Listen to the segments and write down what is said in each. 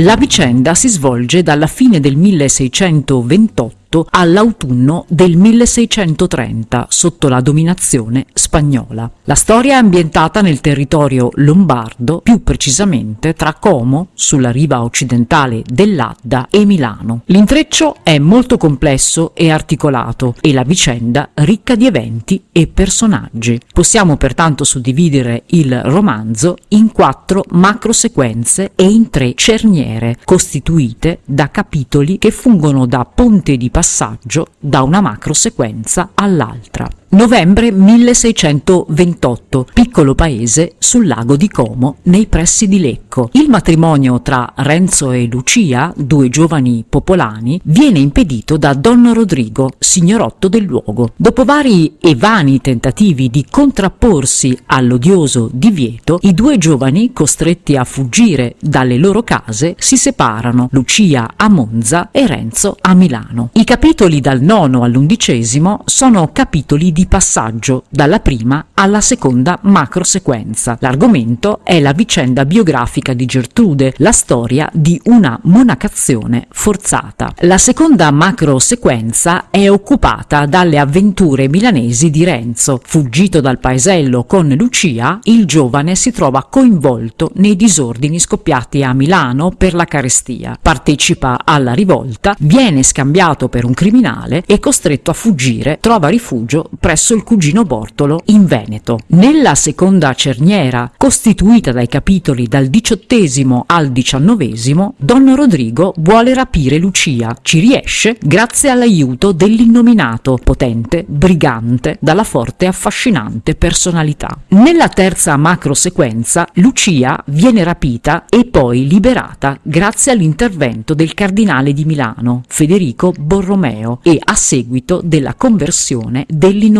La vicenda si svolge dalla fine del 1628 all'autunno del 1630 sotto la dominazione spagnola. La storia è ambientata nel territorio lombardo, più precisamente tra Como, sulla riva occidentale dell'Adda, e Milano. L'intreccio è molto complesso e articolato e la vicenda ricca di eventi e personaggi. Possiamo pertanto suddividere il romanzo in quattro macrosequenze e in tre cerniere, costituite da capitoli che fungono da ponte di passaggio da una macro sequenza all'altra. Novembre 1628, piccolo paese sul lago di Como, nei pressi di Lecco. Il matrimonio tra Renzo e Lucia, due giovani popolani, viene impedito da Don Rodrigo, signorotto del luogo. Dopo vari e vani tentativi di contrapporsi all'odioso divieto, i due giovani, costretti a fuggire dalle loro case, si separano, Lucia a Monza e Renzo a Milano. I capitoli dal nono all'undicesimo sono capitoli di passaggio dalla prima alla seconda macro sequenza. L'argomento è la vicenda biografica di Gertrude, la storia di una monacazione forzata. La seconda macro sequenza è occupata dalle avventure milanesi di Renzo. Fuggito dal paesello con Lucia, il giovane si trova coinvolto nei disordini scoppiati a Milano per la carestia. Partecipa alla rivolta, viene scambiato per un criminale e costretto a fuggire, trova rifugio presso il cugino Bortolo in Veneto. Nella seconda cerniera, costituita dai capitoli dal diciottesimo al diciannovesimo, Don Rodrigo vuole rapire Lucia. Ci riesce grazie all'aiuto dell'innominato, potente, brigante, dalla forte e affascinante personalità. Nella terza macro sequenza, Lucia viene rapita e poi liberata grazie all'intervento del cardinale di Milano, Federico Borromeo, e a seguito della conversione dell'innominato.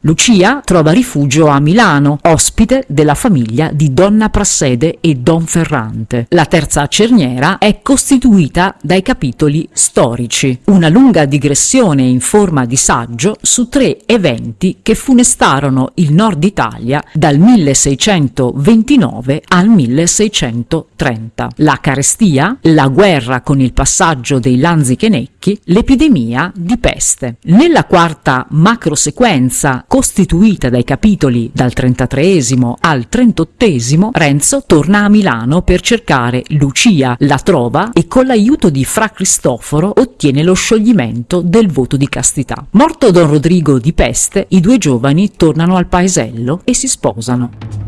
Lucia trova rifugio a Milano, ospite della famiglia di Donna Prassede e Don Ferrante. La terza cerniera è costituita dai capitoli storici, una lunga digressione in forma di saggio su tre eventi che funestarono il nord Italia dal 1629 al 1630. La carestia, la guerra con il passaggio dei Lanzichenecchi, l'epidemia di peste. Nella quarta macrosequenza, costituita dai capitoli dal 33 al 38, Renzo torna a Milano per cercare Lucia, la trova e con l'aiuto di Fra Cristoforo ottiene lo scioglimento del voto di castità. Morto Don Rodrigo di peste, i due giovani tornano al paesello e si sposano.